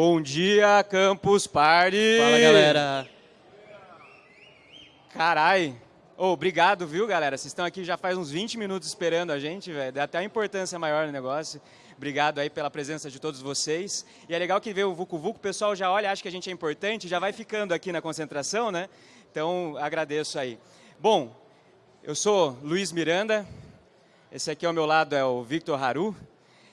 Bom dia, Campus Party! Fala, galera! Carai! Oh, obrigado, viu, galera? Vocês estão aqui já faz uns 20 minutos esperando a gente, velho. Dá até uma importância maior no negócio. Obrigado aí pela presença de todos vocês. E é legal que vê o Vucu Vucu, o pessoal já olha, acha que a gente é importante, já vai ficando aqui na concentração, né? Então, agradeço aí. Bom, eu sou Luiz Miranda, esse aqui ao meu lado é o Victor Haru,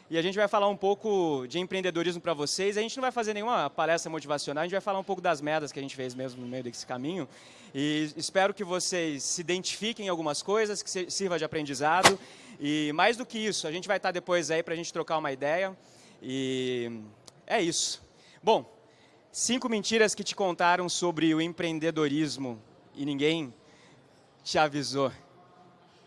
e a gente vai falar um pouco de empreendedorismo para vocês. A gente não vai fazer nenhuma palestra motivacional, a gente vai falar um pouco das merdas que a gente fez mesmo no meio desse caminho. E espero que vocês se identifiquem em algumas coisas, que sirva de aprendizado. E mais do que isso, a gente vai estar depois aí para a gente trocar uma ideia. E é isso. Bom, cinco mentiras que te contaram sobre o empreendedorismo e ninguém te avisou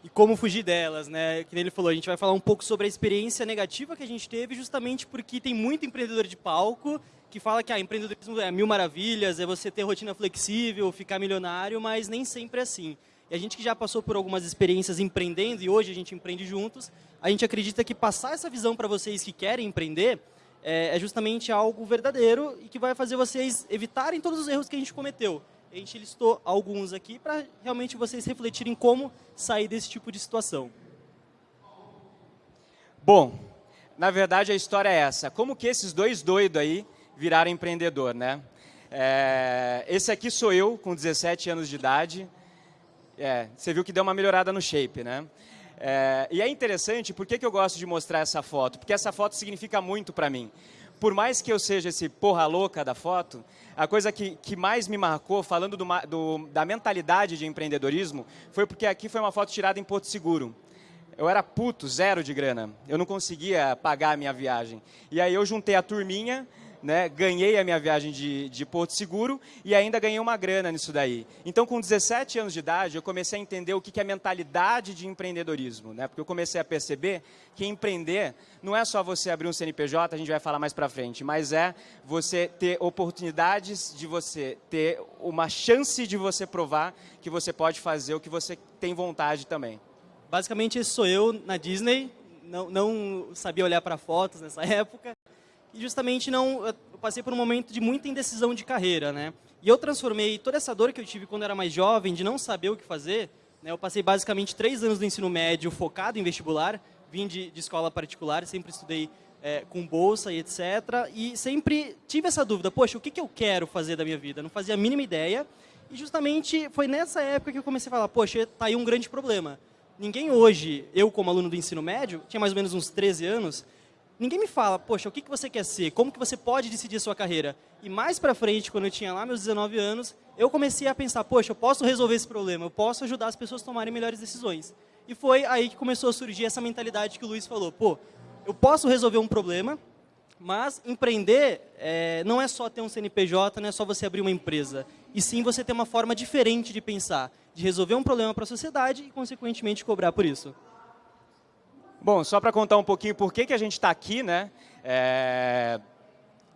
e como fugir delas, né? Que ele falou, a gente vai falar um pouco sobre a experiência negativa que a gente teve, justamente porque tem muito empreendedor de palco que fala que ah, empreendedorismo é mil maravilhas, é você ter rotina flexível, ficar milionário, mas nem sempre é assim. E a gente que já passou por algumas experiências empreendendo e hoje a gente empreende juntos, a gente acredita que passar essa visão para vocês que querem empreender é, é justamente algo verdadeiro e que vai fazer vocês evitarem todos os erros que a gente cometeu. A gente listou alguns aqui para realmente vocês refletirem como sair desse tipo de situação. Bom, na verdade a história é essa. Como que esses dois doidos aí viraram empreendedor, né? É, esse aqui sou eu, com 17 anos de idade. É, você viu que deu uma melhorada no shape, né? É, e é interessante, por que, que eu gosto de mostrar essa foto? Porque essa foto significa muito para mim por mais que eu seja esse porra louca da foto, a coisa que, que mais me marcou, falando do, do, da mentalidade de empreendedorismo, foi porque aqui foi uma foto tirada em Porto Seguro. Eu era puto, zero de grana. Eu não conseguia pagar a minha viagem. E aí eu juntei a turminha, né, ganhei a minha viagem de, de Porto Seguro e ainda ganhei uma grana nisso daí. Então, com 17 anos de idade, eu comecei a entender o que é mentalidade de empreendedorismo, né, porque eu comecei a perceber que empreender não é só você abrir um CNPJ, a gente vai falar mais para frente, mas é você ter oportunidades de você ter uma chance de você provar que você pode fazer o que você tem vontade também. Basicamente, sou eu na Disney, não, não sabia olhar para fotos nessa época, e justamente não eu passei por um momento de muita indecisão de carreira, né? E eu transformei toda essa dor que eu tive quando era mais jovem, de não saber o que fazer, né? Eu passei basicamente três anos do ensino médio focado em vestibular, vim de, de escola particular, sempre estudei é, com bolsa e etc. E sempre tive essa dúvida, poxa, o que, que eu quero fazer da minha vida? Não fazia a mínima ideia. E justamente foi nessa época que eu comecei a falar, poxa, tá aí um grande problema. Ninguém hoje, eu como aluno do ensino médio, tinha mais ou menos uns 13 anos, ninguém me fala, poxa, o que, que você quer ser? Como que você pode decidir sua carreira? E mais para frente, quando eu tinha lá meus 19 anos, eu comecei a pensar, poxa, eu posso resolver esse problema, eu posso ajudar as pessoas a tomarem melhores decisões. E foi aí que começou a surgir essa mentalidade que o Luiz falou, pô, eu posso resolver um problema, mas empreender é, não é só ter um CNPJ, não é só você abrir uma empresa. E sim você ter uma forma diferente de pensar, de resolver um problema para a sociedade e, consequentemente, cobrar por isso. Bom, só para contar um pouquinho por que, que a gente está aqui, né? É...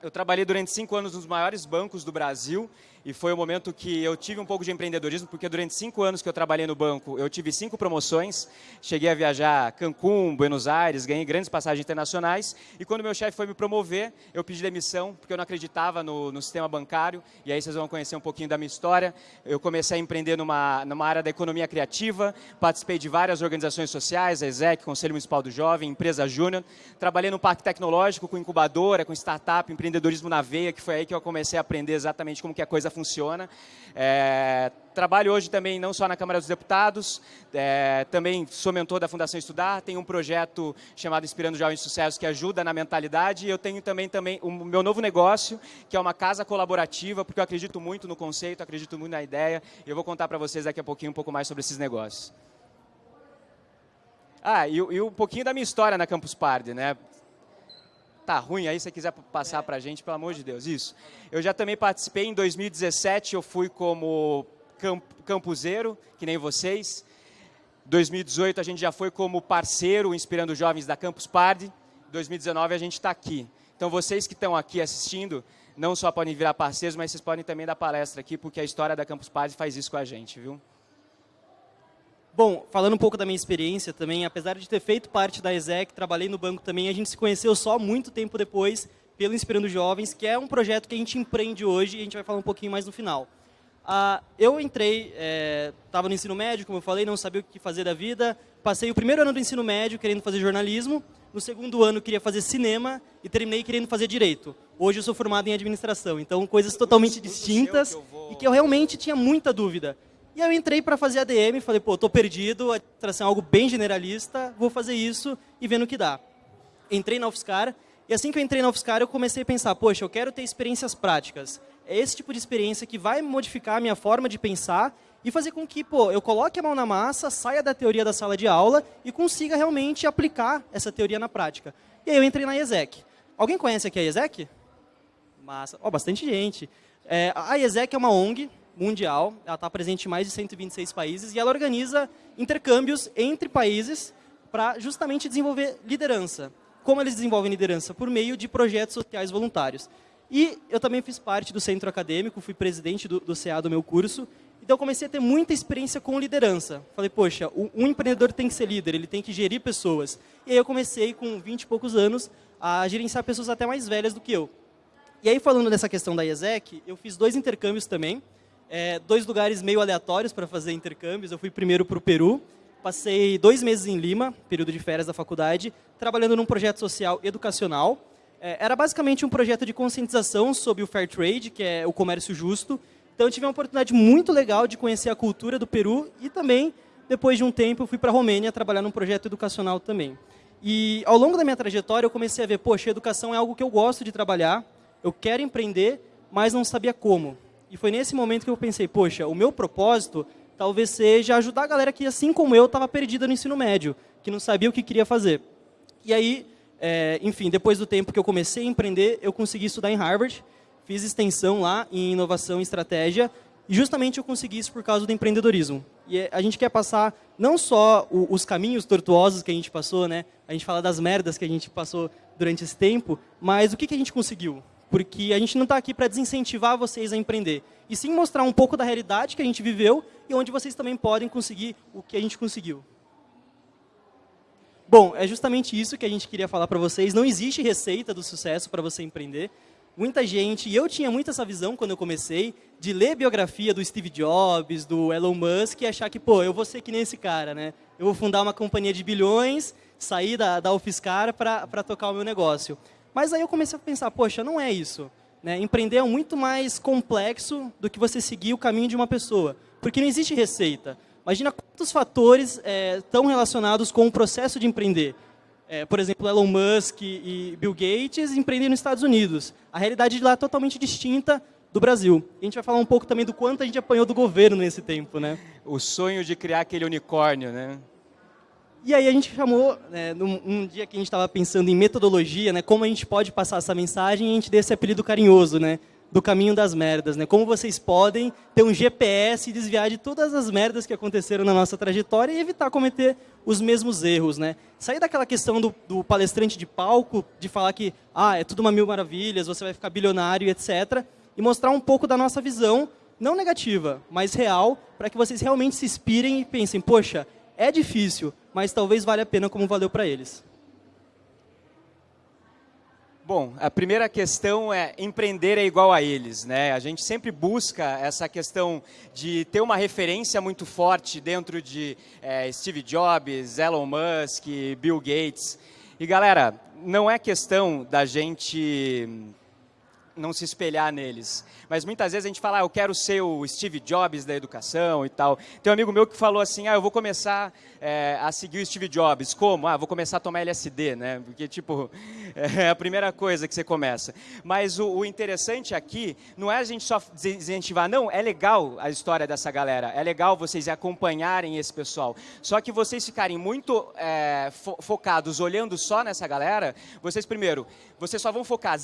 Eu trabalhei durante cinco anos nos maiores bancos do Brasil e foi o momento que eu tive um pouco de empreendedorismo, porque durante cinco anos que eu trabalhei no banco, eu tive cinco promoções, cheguei a viajar Cancún, Buenos Aires, ganhei grandes passagens internacionais, e quando meu chefe foi me promover, eu pedi demissão, porque eu não acreditava no, no, sistema bancário, e aí vocês vão conhecer um pouquinho da minha história. Eu comecei a empreender numa, numa área da economia criativa, participei de várias organizações sociais, a ESEC, Conselho Municipal do Jovem, Empresa Júnior, trabalhei no parque tecnológico, com incubadora, com startup, empreendedorismo na veia, que foi aí que eu comecei a aprender exatamente como que a coisa funciona. É, trabalho hoje também não só na Câmara dos Deputados, é, também sou mentor da Fundação Estudar, tenho um projeto chamado Inspirando Jovens de Sucesso que ajuda na mentalidade e eu tenho também, também o meu novo negócio, que é uma casa colaborativa, porque eu acredito muito no conceito, acredito muito na ideia e eu vou contar para vocês daqui a pouquinho um pouco mais sobre esses negócios. Ah, e, e um pouquinho da minha história na Campus Party, né? Tá ruim aí, se você quiser passar para a gente, pelo amor de Deus. Isso. Eu já também participei em 2017, eu fui como camp campuseiro, que nem vocês. 2018 a gente já foi como parceiro, inspirando jovens da Campus Party. 2019 a gente está aqui. Então vocês que estão aqui assistindo, não só podem virar parceiros, mas vocês podem também dar palestra aqui, porque a história da Campus Party faz isso com a gente, viu? Bom, falando um pouco da minha experiência também, apesar de ter feito parte da ESEC, trabalhei no banco também, a gente se conheceu só muito tempo depois pelo Inspirando Jovens, que é um projeto que a gente empreende hoje e a gente vai falar um pouquinho mais no final. Ah, eu entrei, estava é, no ensino médio, como eu falei, não sabia o que fazer da vida. Passei o primeiro ano do ensino médio querendo fazer jornalismo. No segundo ano queria fazer cinema e terminei querendo fazer direito. Hoje eu sou formado em administração, então coisas totalmente distintas e que eu realmente tinha muita dúvida. E eu entrei para fazer ADM, falei, pô, tô perdido, administração é algo bem generalista, vou fazer isso e vendo o que dá. Entrei na UFSCar e assim que eu entrei na UFSCar eu comecei a pensar, poxa, eu quero ter experiências práticas é esse tipo de experiência que vai modificar a minha forma de pensar e fazer com que pô, eu coloque a mão na massa, saia da teoria da sala de aula e consiga realmente aplicar essa teoria na prática. E aí eu entrei na IESEC. Alguém conhece aqui a IESEC? Massa. Oh, bastante gente. É, a IESEC é uma ONG mundial, ela está presente em mais de 126 países e ela organiza intercâmbios entre países para justamente desenvolver liderança. Como eles desenvolvem liderança? Por meio de projetos sociais voluntários. E eu também fiz parte do centro acadêmico, fui presidente do, do CA do meu curso, então eu comecei a ter muita experiência com liderança. Falei, poxa, um empreendedor tem que ser líder, ele tem que gerir pessoas. E aí eu comecei, com 20 e poucos anos, a gerenciar pessoas até mais velhas do que eu. E aí, falando dessa questão da IESEC, eu fiz dois intercâmbios também, é, dois lugares meio aleatórios para fazer intercâmbios. Eu fui primeiro para o Peru, passei dois meses em Lima, período de férias da faculdade, trabalhando num projeto social educacional, é, era basicamente um projeto de conscientização sobre o fair trade, que é o comércio justo. Então eu tive uma oportunidade muito legal de conhecer a cultura do Peru e também, depois de um tempo, fui para a Romênia trabalhar num projeto educacional também. E ao longo da minha trajetória eu comecei a ver, poxa, educação é algo que eu gosto de trabalhar, eu quero empreender, mas não sabia como. E foi nesse momento que eu pensei, poxa, o meu propósito talvez seja ajudar a galera que, assim como eu, estava perdida no ensino médio, que não sabia o que queria fazer. E aí é, enfim, depois do tempo que eu comecei a empreender, eu consegui estudar em Harvard, fiz extensão lá em inovação e estratégia, e justamente eu consegui isso por causa do empreendedorismo. E é, a gente quer passar não só o, os caminhos tortuosos que a gente passou, né? A gente fala das merdas que a gente passou durante esse tempo, mas o que, que a gente conseguiu? Porque a gente não está aqui para desincentivar vocês a empreender, e sim mostrar um pouco da realidade que a gente viveu e onde vocês também podem conseguir o que a gente conseguiu. Bom, é justamente isso que a gente queria falar para vocês. Não existe receita do sucesso para você empreender. Muita gente, e eu tinha muito essa visão quando eu comecei, de ler biografia do Steve Jobs, do Elon Musk e achar que, pô, eu vou ser que nem esse cara, né? Eu vou fundar uma companhia de bilhões, sair da, da UFSCar para tocar o meu negócio. Mas aí eu comecei a pensar, poxa, não é isso. Né? Empreender é muito mais complexo do que você seguir o caminho de uma pessoa. Porque não existe receita. Imagina quantos fatores é, estão relacionados com o processo de empreender. É, por exemplo, Elon Musk e Bill Gates empreendem nos Estados Unidos. A realidade de lá é totalmente distinta do Brasil. A gente vai falar um pouco também do quanto a gente apanhou do governo nesse tempo, né? O sonho de criar aquele unicórnio, né? E aí a gente chamou, né, num, um dia que a gente estava pensando em metodologia, né, como a gente pode passar essa mensagem, a gente deu esse apelido carinhoso, né? do caminho das merdas, né? Como vocês podem ter um GPS e desviar de todas as merdas que aconteceram na nossa trajetória e evitar cometer os mesmos erros, né? Sair daquela questão do, do palestrante de palco, de falar que ah, é tudo uma mil maravilhas, você vai ficar bilionário, etc. E mostrar um pouco da nossa visão, não negativa, mas real, para que vocês realmente se inspirem e pensem, poxa, é difícil, mas talvez valha a pena como valeu para eles. Bom, a primeira questão é empreender é igual a eles, né? A gente sempre busca essa questão de ter uma referência muito forte dentro de é, Steve Jobs, Elon Musk, Bill Gates. E galera, não é questão da gente não se espelhar neles. Mas muitas vezes a gente fala, ah, eu quero ser o Steve Jobs da educação e tal. Tem um amigo meu que falou assim, ah, eu vou começar é, a seguir o Steve Jobs. Como? Ah, vou começar a tomar LSD, né? Porque, tipo, é a primeira coisa que você começa. Mas o, o interessante aqui não é a gente só incentivar, não, é legal a história dessa galera, é legal vocês acompanharem esse pessoal. Só que vocês ficarem muito é, fo focados olhando só nessa galera, vocês primeiro, vocês só vão focar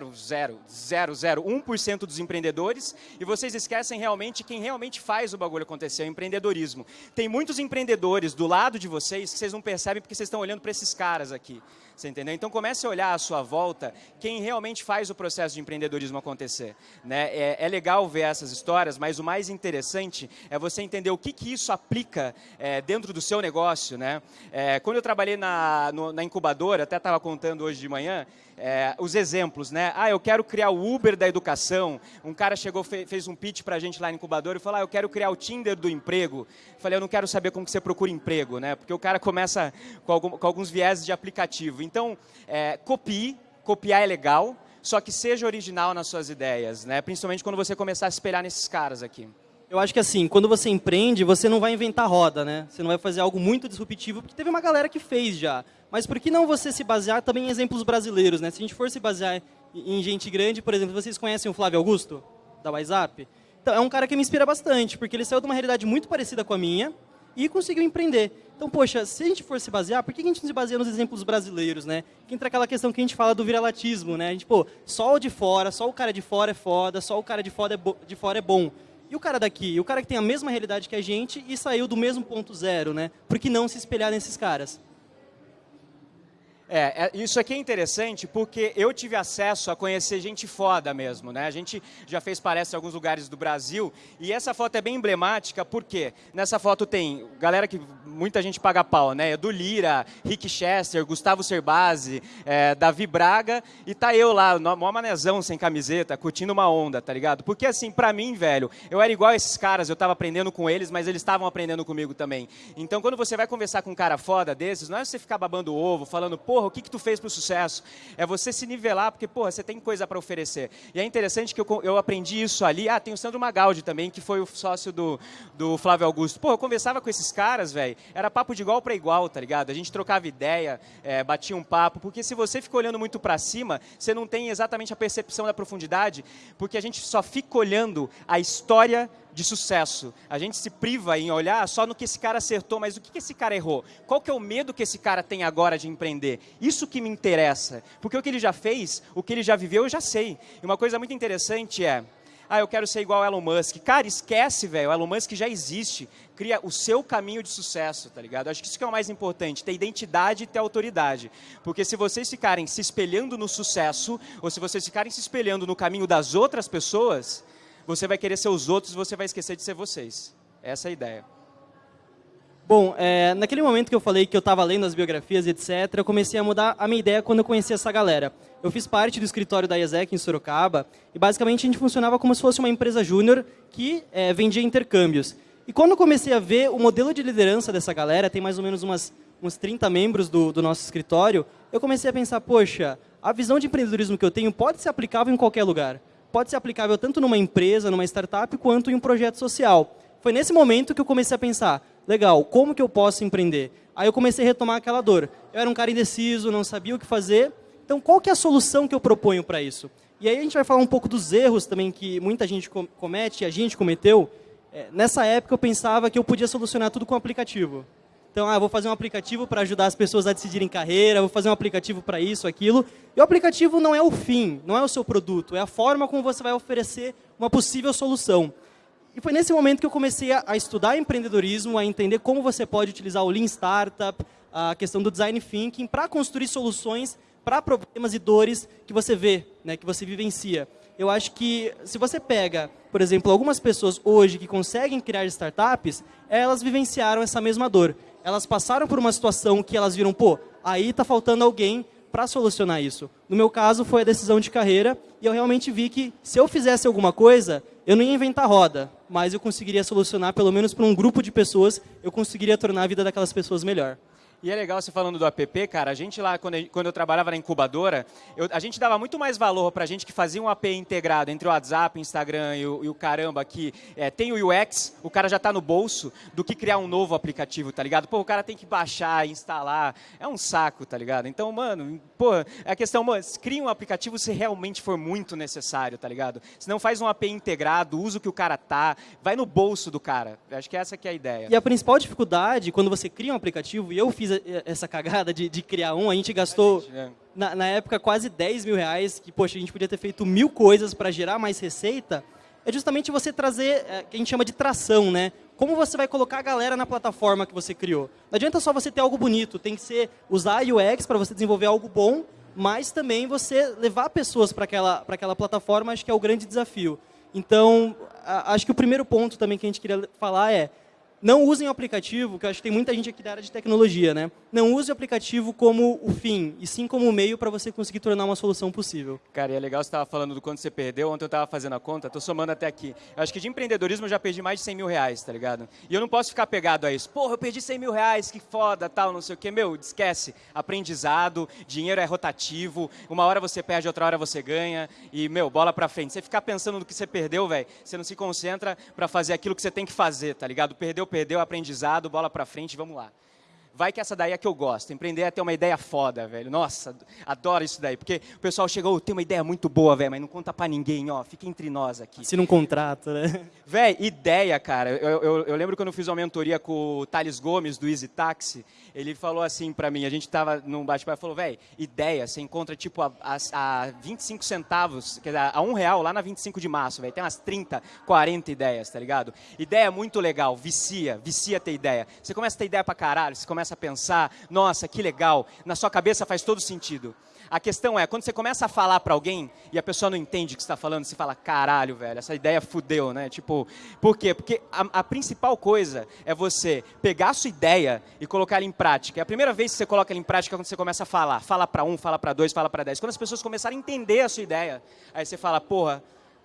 0,0000001% dos empreendedores e vocês esquecem realmente quem realmente faz o bagulho acontecer, o empreendedorismo. Tem muitos empreendedores do lado de vocês que vocês não percebem porque vocês estão olhando para esses caras aqui. Você entendeu? Então comece a olhar à sua volta quem realmente faz o processo de empreendedorismo acontecer. Né? É, é legal ver essas histórias, mas o mais interessante é você entender o que, que isso aplica é, dentro do seu negócio. Né? É, quando eu trabalhei na, no, na incubadora, até estava contando hoje de manhã, é, os exemplos, né? Ah, eu quero criar o Uber da educação. Um cara chegou, fez um pitch para a gente lá no incubador e falou, ah, eu quero criar o Tinder do emprego. Falei, eu não quero saber como que você procura emprego, né? Porque o cara começa com, algum, com alguns viés de aplicativo. Então, é, copie, copiar é legal, só que seja original nas suas ideias, né? Principalmente quando você começar a espelhar nesses caras aqui. Eu acho que assim, quando você empreende, você não vai inventar roda, né? Você não vai fazer algo muito disruptivo, porque teve uma galera que fez já. Mas por que não você se basear também em exemplos brasileiros, né? Se a gente for se basear em gente grande, por exemplo, vocês conhecem o Flávio Augusto, da WhatsApp? Então, é um cara que me inspira bastante, porque ele saiu de uma realidade muito parecida com a minha e conseguiu empreender. Então, poxa, se a gente for se basear, por que a gente não se baseia nos exemplos brasileiros, né? Que entra aquela questão que a gente fala do viralatismo, né? A gente, pô, só o de fora, só o cara de fora é foda, só o cara de fora é, de fora é bom. E o cara daqui, o cara que tem a mesma realidade que a gente e saiu do mesmo ponto zero, né? Por que não se espelhar nesses caras? É, é, isso aqui é interessante porque eu tive acesso a conhecer gente foda mesmo, né? A gente já fez palestra em alguns lugares do Brasil e essa foto é bem emblemática porque nessa foto tem galera que muita gente paga pau, né? Edu Lira, Rick Chester, Gustavo Cerbasi, é, Davi Braga e tá eu lá, mó manezão sem camiseta, curtindo uma onda, tá ligado? Porque assim, pra mim, velho, eu era igual esses caras, eu tava aprendendo com eles, mas eles estavam aprendendo comigo também. Então quando você vai conversar com um cara foda desses, não é você ficar babando ovo, falando, porra, porra, o que, que tu fez para o sucesso? É você se nivelar, porque, porra, você tem coisa para oferecer. E é interessante que eu, eu aprendi isso ali. Ah, tem o Sandro Magaldi também, que foi o sócio do, do Flávio Augusto. Pô, eu conversava com esses caras, velho, era papo de igual para igual, tá ligado? A gente trocava ideia, é, batia um papo, porque se você fica olhando muito para cima, você não tem exatamente a percepção da profundidade, porque a gente só fica olhando a história de sucesso. A gente se priva em olhar só no que esse cara acertou, mas o que esse cara errou? Qual que é o medo que esse cara tem agora de empreender? Isso que me interessa. Porque o que ele já fez, o que ele já viveu, eu já sei. E uma coisa muito interessante é, ah, eu quero ser igual Elon Musk. Cara, esquece, velho, Elon Musk já existe. Cria o seu caminho de sucesso, tá ligado? Acho que isso que é o mais importante, ter identidade e ter autoridade. Porque se vocês ficarem se espelhando no sucesso, ou se vocês ficarem se espelhando no caminho das outras pessoas, você vai querer ser os outros você vai esquecer de ser vocês. Essa é a ideia. Bom, é, naquele momento que eu falei que eu estava lendo as biografias, etc., eu comecei a mudar a minha ideia quando eu conheci essa galera. Eu fiz parte do escritório da IESEC em Sorocaba e basicamente a gente funcionava como se fosse uma empresa júnior que é, vendia intercâmbios. E quando eu comecei a ver o modelo de liderança dessa galera, tem mais ou menos umas, uns 30 membros do, do nosso escritório, eu comecei a pensar, poxa, a visão de empreendedorismo que eu tenho pode ser aplicável em qualquer lugar pode ser aplicável tanto numa empresa, numa startup, quanto em um projeto social. Foi nesse momento que eu comecei a pensar, legal, como que eu posso empreender? Aí eu comecei a retomar aquela dor. Eu era um cara indeciso, não sabia o que fazer. Então, qual que é a solução que eu proponho para isso? E aí a gente vai falar um pouco dos erros também que muita gente comete, a gente cometeu. É, nessa época eu pensava que eu podia solucionar tudo com aplicativo. Então, ah, vou fazer um aplicativo para ajudar as pessoas a decidirem carreira, vou fazer um aplicativo para isso, aquilo. E o aplicativo não é o fim, não é o seu produto, é a forma como você vai oferecer uma possível solução. E foi nesse momento que eu comecei a, a estudar empreendedorismo, a entender como você pode utilizar o Lean Startup, a questão do Design Thinking, para construir soluções para problemas e dores que você vê, né, que você vivencia. Eu acho que se você pega, por exemplo, algumas pessoas hoje que conseguem criar startups, elas vivenciaram essa mesma dor elas passaram por uma situação que elas viram, pô, aí está faltando alguém para solucionar isso. No meu caso, foi a decisão de carreira, e eu realmente vi que se eu fizesse alguma coisa, eu não ia inventar roda, mas eu conseguiria solucionar, pelo menos para um grupo de pessoas, eu conseguiria tornar a vida daquelas pessoas melhor. E é legal você falando do app, cara. A gente lá, quando eu, quando eu trabalhava na incubadora, eu, a gente dava muito mais valor para gente que fazia um app integrado entre o WhatsApp, Instagram e o, e o caramba, que é, tem o UX, o cara já está no bolso, do que criar um novo aplicativo, tá ligado? Pô, o cara tem que baixar, instalar. É um saco, tá ligado? Então, mano, pô, é a questão, mano, cria um aplicativo se realmente for muito necessário, tá ligado? Se não faz um app integrado, usa o que o cara tá, vai no bolso do cara. Acho que essa que é a ideia. E a principal dificuldade, quando você cria um aplicativo, e eu fiz essa cagada de, de criar um, a gente gastou, a gente, né? na, na, época, quase 10 mil reais, que, poxa, a gente podia ter feito mil coisas para gerar mais receita, é justamente você trazer, é, que a gente chama de tração, né? Como você vai colocar a galera na plataforma que você criou? Não adianta só você ter algo bonito, tem que ser usar UX para você desenvolver algo bom, mas também você levar pessoas para aquela, aquela plataforma, acho que é o grande desafio. Então, a, acho que o primeiro ponto também que a gente queria falar é, não usem o aplicativo, que eu acho que tem muita gente aqui da área de tecnologia, né? Não use o aplicativo como o fim, e sim como o meio para você conseguir tornar uma solução possível. Cara, e é legal você estava falando do quanto você perdeu. Ontem eu estava fazendo a conta, estou somando até aqui. Eu acho que de empreendedorismo eu já perdi mais de 100 mil reais, tá ligado? E eu não posso ficar pegado a isso. Porra, eu perdi 100 mil reais, que foda, tal, não sei o quê. Meu, esquece. Aprendizado, dinheiro é rotativo. Uma hora você perde, outra hora você ganha. E, meu, bola pra frente. Você ficar pensando no que você perdeu, velho, você não se concentra para fazer aquilo que você tem que fazer, tá ligado? Perdeu, perdeu, aprendizado, bola pra frente, vamos lá. Vai que essa daí é que eu gosto. Empreender é ter uma ideia foda, velho. Nossa, adoro isso daí. Porque o pessoal chegou, oh, tem uma ideia muito boa, velho, mas não conta pra ninguém, ó. Fica entre nós aqui. Assina um contrato, né? Velho, ideia, cara. Eu, eu, eu, lembro quando eu fiz uma mentoria com o Thales Gomes, do Easy Taxi. Ele falou assim pra mim, a gente tava num bate-papo, falou, velho, ideia, você encontra tipo a, a, a 25 centavos, quer dizer, a um real lá na 25 de março, velho. Tem umas 30, 40 ideias, tá ligado? Ideia muito legal, vicia, vicia ter ideia. Você começa a ter ideia pra caralho, você começa a pensar, nossa, que legal, na sua cabeça faz todo sentido. A questão é, quando você começa a falar para alguém e a pessoa não entende o que está falando, você fala, caralho, velho, essa ideia fudeu, né? Tipo, por quê? Porque a, a, principal coisa é você pegar a sua ideia e colocar ela em prática. É a primeira vez que você coloca ela em prática é quando você começa a falar. Fala para um, fala para dois, fala para dez. Quando as pessoas começarem a entender a sua ideia, aí você fala, porra,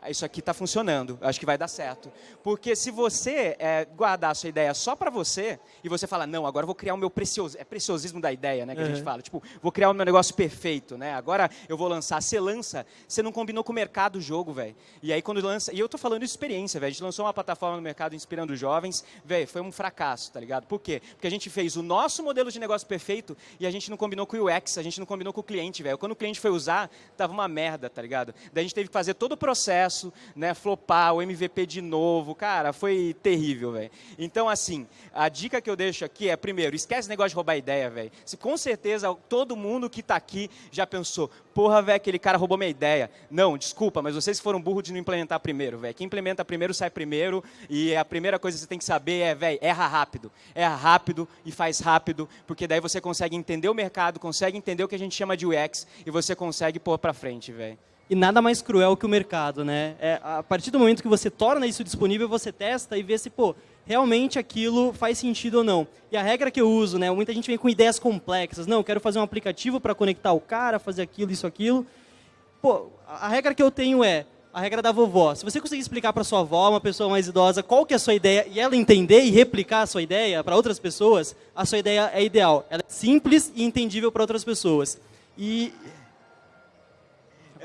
isso aqui está funcionando, acho que vai dar certo. Porque se você é, guardar a sua ideia só para você, e você fala, não, agora eu vou criar o meu precioso, é preciosismo da ideia, né, que uhum. a gente fala, tipo, vou criar o meu negócio perfeito, né, agora eu vou lançar, você lança, você não combinou com o mercado o jogo, velho. E aí quando lança, e eu tô falando de experiência, velho, a gente lançou uma plataforma no mercado inspirando jovens, velho, foi um fracasso, tá ligado? Por quê? Porque a gente fez o nosso modelo de negócio perfeito e a gente não combinou com o UX, a gente não combinou com o cliente, velho. Quando o cliente foi usar, tava uma merda, tá ligado? Daí a gente teve que fazer todo o processo, sucesso, né, flopar, o MVP de novo, cara, foi terrível, velho. Então, assim, a dica que eu deixo aqui é, primeiro, esquece o negócio de roubar ideia, velho. Com certeza, todo mundo que está aqui já pensou, porra, velho, aquele cara roubou minha ideia. Não, desculpa, mas vocês foram burros de não implementar primeiro, velho. Quem implementa primeiro sai primeiro, e a primeira coisa que você tem que saber é, velho, erra rápido. Erra rápido e faz rápido, porque daí você consegue entender o mercado, consegue entender o que a gente chama de UX, e você consegue pôr para frente, velho. E nada mais cruel que o mercado, né? É, a partir do momento que você torna isso disponível, você testa e vê se, pô, realmente aquilo faz sentido ou não. E a regra que eu uso, né? Muita gente vem com ideias complexas. Não, quero fazer um aplicativo para conectar o cara, fazer aquilo, isso, aquilo. Pô, a regra que eu tenho é a regra da vovó. Se você conseguir explicar para sua avó, uma pessoa mais idosa, qual que é a sua ideia e ela entender e replicar a sua ideia para outras pessoas, a sua ideia é ideal. Ela é simples e entendível para outras pessoas. E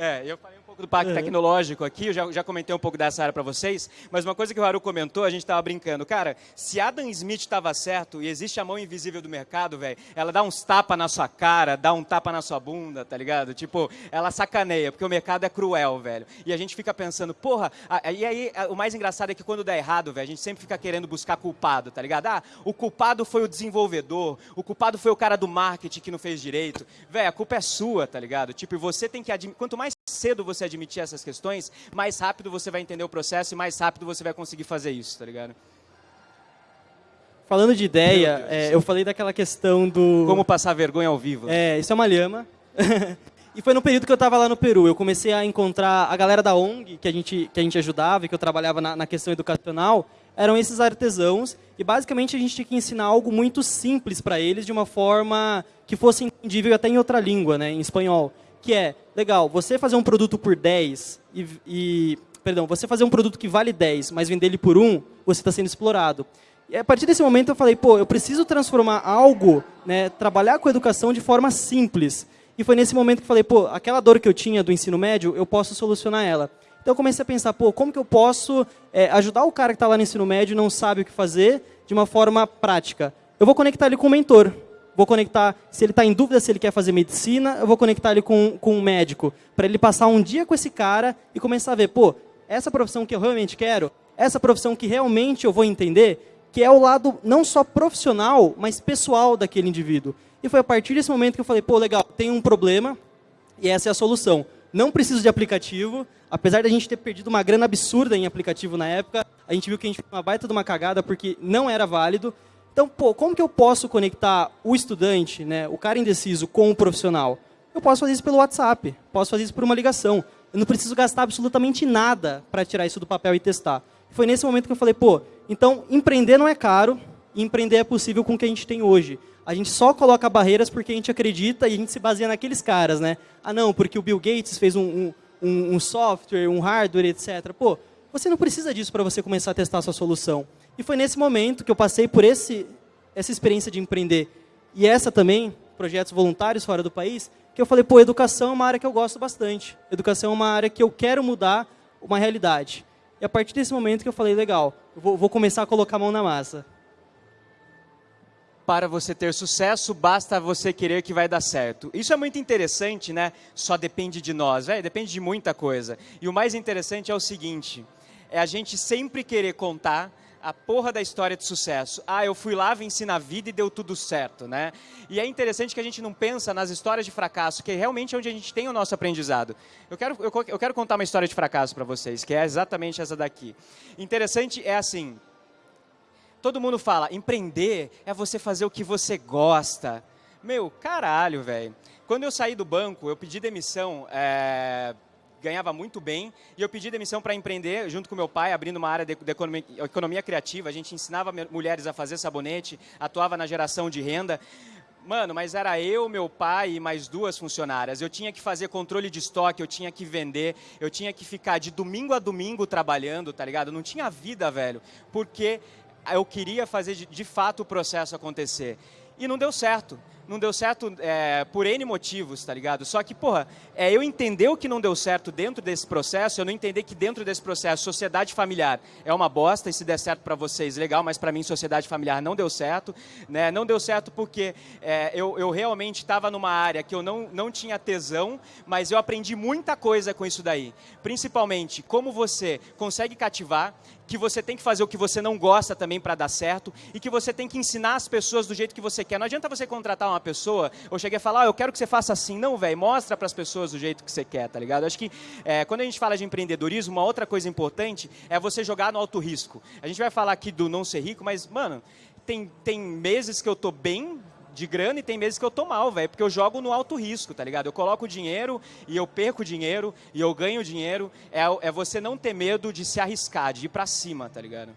é, eu falei do parque uhum. tecnológico aqui, eu já, já comentei um pouco dessa área para vocês, mas uma coisa que o Haru comentou, a gente estava brincando, cara, se Adam Smith estava certo e existe a mão invisível do mercado, velho, ela dá uns tapa na sua cara, dá um tapa na sua bunda, tá ligado? Tipo, ela sacaneia, porque o mercado é cruel, velho. E a gente fica pensando, porra, e aí o mais engraçado é que quando dá errado, velho, a gente sempre fica querendo buscar culpado, tá ligado? Ah, o culpado foi o desenvolvedor, o culpado foi o cara do marketing que não fez direito. Velho, a culpa é sua, tá ligado? Tipo, você tem que admitir, quanto mais cedo você admitir essas questões, mais rápido você vai entender o processo e mais rápido você vai conseguir fazer isso, tá ligado? Falando de ideia, é, eu falei daquela questão do... Como passar vergonha ao vivo. É, isso é uma lhama. e foi no período que eu estava lá no Peru. Eu comecei a encontrar a galera da ONG, que a gente, que a gente ajudava e que eu trabalhava na, na questão educacional, eram esses artesãos. E basicamente a gente tinha que ensinar algo muito simples para eles, de uma forma que fosse entendível até em outra língua, né, em espanhol que é, legal, você fazer um produto por 10 e, e perdão, você fazer um produto que vale 10, mas vender ele por 1, você está sendo explorado. E a partir desse momento eu falei, pô, eu preciso transformar algo, né, trabalhar com educação de forma simples. E foi nesse momento que eu falei, pô, aquela dor que eu tinha do ensino médio, eu posso solucionar ela. Então eu comecei a pensar, pô, como que eu posso é, ajudar o cara que está lá no ensino médio e não sabe o que fazer de uma forma prática? Eu vou conectar ele com o mentor vou conectar, se ele está em dúvida se ele quer fazer medicina, eu vou conectar ele com, com um médico, para ele passar um dia com esse cara e começar a ver, pô, essa profissão que eu realmente quero, essa profissão que realmente eu vou entender, que é o lado não só profissional, mas pessoal daquele indivíduo. E foi a partir desse momento que eu falei, pô, legal, tem um problema e essa é a solução. Não preciso de aplicativo, apesar da gente ter perdido uma grana absurda em aplicativo na época, a gente viu que a gente fez uma baita de uma cagada porque não era válido, então, pô, como que eu posso conectar o estudante, né, o cara indeciso, com o profissional? Eu posso fazer isso pelo WhatsApp, posso fazer isso por uma ligação. Eu não preciso gastar absolutamente nada para tirar isso do papel e testar. Foi nesse momento que eu falei, pô, então empreender não é caro, e empreender é possível com o que a gente tem hoje. A gente só coloca barreiras porque a gente acredita e a gente se baseia naqueles caras, né? Ah, não, porque o Bill Gates fez um, um, um software, um hardware, etc. Pô, você não precisa disso para você começar a testar a sua solução. E foi nesse momento que eu passei por esse, essa experiência de empreender. E essa também, projetos voluntários fora do país, que eu falei, pô, educação é uma área que eu gosto bastante. Educação é uma área que eu quero mudar uma realidade. E a partir desse momento que eu falei, legal, eu vou, vou começar a colocar a mão na massa. Para você ter sucesso, basta você querer que vai dar certo. Isso é muito interessante, né? Só depende de nós, é, depende de muita coisa. E o mais interessante é o seguinte, é a gente sempre querer contar a porra da história de sucesso. Ah, eu fui lá, venci na vida e deu tudo certo, né? E é interessante que a gente não pensa nas histórias de fracasso, que é realmente onde a gente tem o nosso aprendizado. Eu quero, eu, eu quero contar uma história de fracasso para vocês, que é exatamente essa daqui. Interessante é assim, todo mundo fala, empreender é você fazer o que você gosta. Meu, caralho, velho. Quando eu saí do banco, eu pedi demissão... É ganhava muito bem, e eu pedi demissão para empreender, junto com meu pai, abrindo uma área de, de economia, economia, criativa. A gente ensinava mulheres a fazer sabonete, atuava na geração de renda. Mano, mas era eu, meu pai e mais duas funcionárias. Eu tinha que fazer controle de estoque, eu tinha que vender, eu tinha que ficar de domingo a domingo trabalhando, tá ligado? Não tinha vida, velho, porque eu queria fazer de, de fato o processo acontecer. E não deu certo não deu certo é, por N motivos, tá ligado? Só que, porra, é eu entender o que não deu certo dentro desse processo, eu não entender que dentro desse processo, sociedade familiar é uma bosta, e se der certo para vocês, legal, mas para mim, sociedade familiar não deu certo, né? Não deu certo porque é, eu, eu realmente estava numa área que eu não, não tinha tesão, mas eu aprendi muita coisa com isso daí. Principalmente, como você consegue cativar, que você tem que fazer o que você não gosta também para dar certo e que você tem que ensinar as pessoas do jeito que você quer. Não adianta você contratar uma pessoa ou chegar e falar, oh, eu quero que você faça assim. Não, velho, mostra para as pessoas do jeito que você quer, tá ligado? Acho que é, quando a gente fala de empreendedorismo, uma outra coisa importante é você jogar no alto risco. A gente vai falar aqui do não ser rico, mas, mano, tem, tem meses que eu tô bem de grana e tem meses que eu tô mal, velho, porque eu jogo no alto risco, tá ligado? Eu coloco dinheiro e eu perco dinheiro e eu ganho dinheiro. É, é você não ter medo de se arriscar, de ir para cima, tá ligado?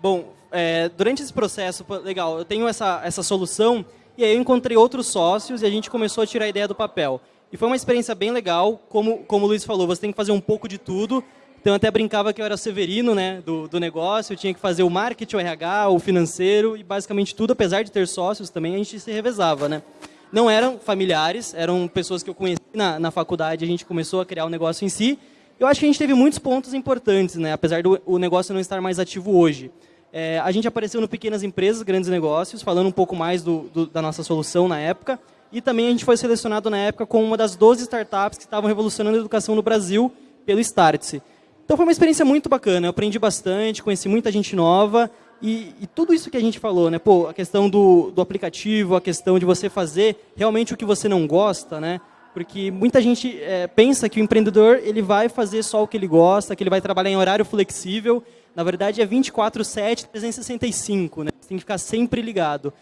Bom, é, durante esse processo, legal, eu tenho essa, essa solução e aí eu encontrei outros sócios e a gente começou a tirar a ideia do papel. E foi uma experiência bem legal, como, como o Luiz falou, você tem que fazer um pouco de tudo, então eu até brincava que eu era severino né, do, do negócio, eu tinha que fazer o marketing, o RH, o financeiro e basicamente tudo, apesar de ter sócios também, a gente se revezava. Né? Não eram familiares, eram pessoas que eu conheci na, na faculdade, a gente começou a criar o negócio em si. Eu acho que a gente teve muitos pontos importantes, né, apesar do o negócio não estar mais ativo hoje. É, a gente apareceu no Pequenas Empresas, Grandes Negócios, falando um pouco mais do, do, da nossa solução na época. E também a gente foi selecionado na época como uma das 12 startups que estavam revolucionando a educação no Brasil pelo Startse. Então foi uma experiência muito bacana, eu aprendi bastante, conheci muita gente nova e, e, tudo isso que a gente falou, né? Pô, a questão do, do aplicativo, a questão de você fazer realmente o que você não gosta, né? Porque muita gente é, pensa que o empreendedor ele vai fazer só o que ele gosta, que ele vai trabalhar em horário flexível. Na verdade é 24/7, 365, né? Você tem que ficar sempre ligado.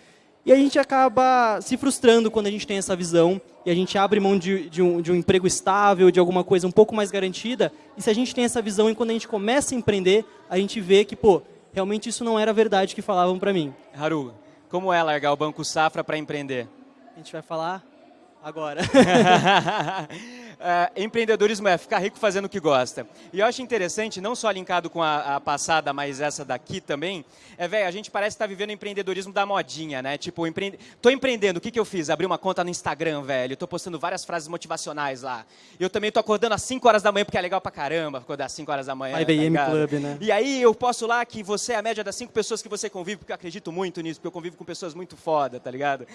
E a gente acaba se frustrando quando a gente tem essa visão e a gente abre mão de, de, um, de, um, emprego estável, de alguma coisa um pouco mais garantida. E se a gente tem essa visão e quando a gente começa a empreender, a gente vê que, pô, realmente isso não era verdade que falavam para mim. Haru, como é largar o Banco Safra para empreender? A gente vai falar agora. uh, empreendedorismo é ficar rico fazendo o que gosta. E eu acho interessante, não só linkado com a, a passada, mas essa daqui também, é, velho, a gente parece estar tá vivendo empreendedorismo da modinha, né? Tipo, empre... tô empreendendo, o que, que eu fiz? Abri uma conta no Instagram, velho, tô postando várias frases motivacionais lá. Eu também tô acordando às 5 horas da manhã, porque é legal pra caramba acordar às 5 horas da manhã. IBM tá Club, né? E aí eu posto lá que você é a média das 5 pessoas que você convive, porque eu acredito muito nisso, porque eu convivo com pessoas muito foda, tá ligado?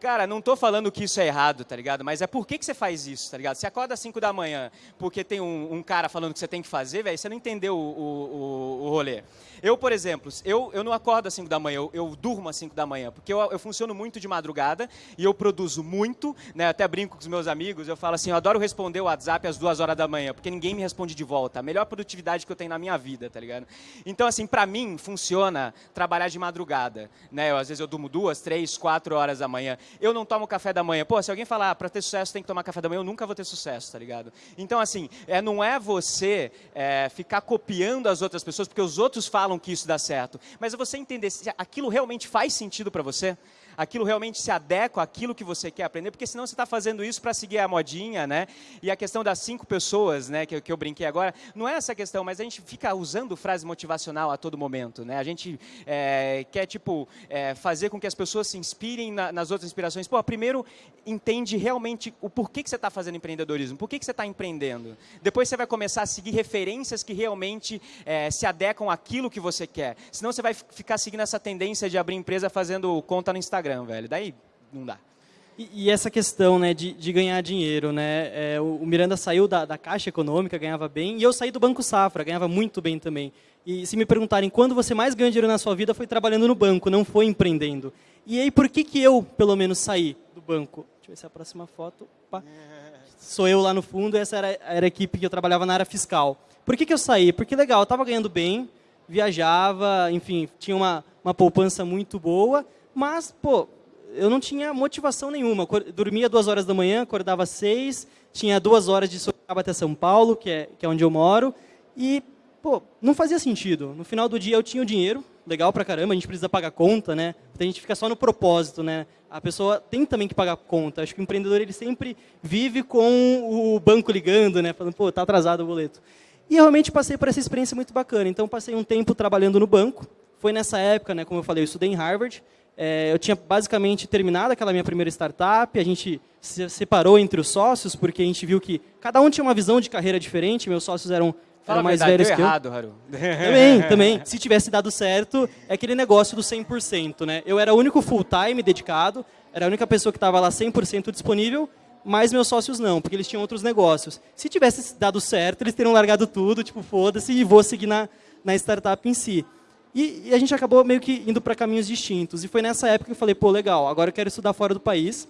Cara, não tô falando que isso é errado, tá ligado? Mas é por que, que você faz isso, tá ligado? Você acorda às 5 da manhã porque tem um, um, cara falando que você tem que fazer, velho, você não entendeu o, o, o, rolê. Eu, por exemplo, eu, eu não acordo às 5 da manhã, eu, eu durmo às 5 da manhã, porque eu, eu funciono muito de madrugada e eu produzo muito, né? Até brinco com os meus amigos, eu falo assim, eu adoro responder o WhatsApp às 2 horas da manhã, porque ninguém me responde de volta. A melhor produtividade que eu tenho na minha vida, tá ligado? Então, assim, pra mim, funciona trabalhar de madrugada, né? Eu, às vezes eu durmo duas, três, quatro horas da manhã. Eu não tomo café da manhã. Pô, se alguém falar, ah, para ter sucesso tem que tomar café da manhã, eu nunca vou ter sucesso, tá ligado? Então, assim, é, não é você é, ficar copiando as outras pessoas, porque os outros falam que isso dá certo, mas é você entender se aquilo realmente faz sentido para você aquilo realmente se adequa àquilo que você quer aprender, porque senão você está fazendo isso para seguir a modinha, né? E a questão das cinco pessoas, né, que, que eu brinquei agora, não é essa questão, mas a gente fica usando frase motivacional a todo momento, né? A gente é, quer, tipo, é, fazer com que as pessoas se inspirem na, nas outras inspirações. Pô, primeiro, entende realmente o porquê que você está fazendo empreendedorismo, por que, que você está empreendendo. Depois você vai começar a seguir referências que realmente é, se adequam àquilo que você quer. Senão você vai ficar seguindo essa tendência de abrir empresa fazendo conta no Instagram. Instagram, velho. Daí não dá. E, e essa questão né, de, de ganhar dinheiro, né? É, o, Miranda saiu da, da Caixa Econômica, ganhava bem, e eu saí do Banco Safra, ganhava muito bem também. E se me perguntarem quando você mais ganhou dinheiro na sua vida, foi trabalhando no banco, não foi empreendendo. E aí, por que, que eu, pelo menos, saí do banco? Deixa eu ver se é a próxima foto. Opa. Sou eu lá no fundo, essa era, era a equipe que eu trabalhava na área fiscal. Por que, que eu saí? Porque, legal, eu estava ganhando bem, viajava, enfim, tinha uma, uma poupança muito boa, mas, pô, eu não tinha motivação nenhuma. Dormia duas horas da manhã, acordava seis, tinha duas horas de Sorocaba até São Paulo, que é, que é onde eu moro, e, pô, não fazia sentido. No final do dia eu tinha o dinheiro, legal pra caramba, a gente precisa pagar conta, né? A gente fica só no propósito, né? A pessoa tem também que pagar conta. Acho que o empreendedor ele sempre vive com o banco ligando, né? Falando, pô, tá atrasado o boleto. E realmente passei por essa experiência muito bacana. Então, passei um tempo trabalhando no banco. Foi nessa época, né, como eu falei, eu estudei em Harvard. É, eu tinha basicamente terminado aquela minha primeira startup, a gente se separou entre os sócios, porque a gente viu que cada um tinha uma visão de carreira diferente, meus sócios eram, eram mais verdade, velhos que errado, eu. Haru. Também, também. Se tivesse dado certo, é aquele negócio do 100%. Né? Eu era o único full-time dedicado, era a única pessoa que estava lá 100% disponível, mas meus sócios não, porque eles tinham outros negócios. Se tivesse dado certo, eles teriam largado tudo, tipo, foda-se, e vou seguir na, na startup em si. E, e, a gente acabou meio que indo para caminhos distintos. E foi nessa época que eu falei, pô, legal, agora eu quero estudar fora do país.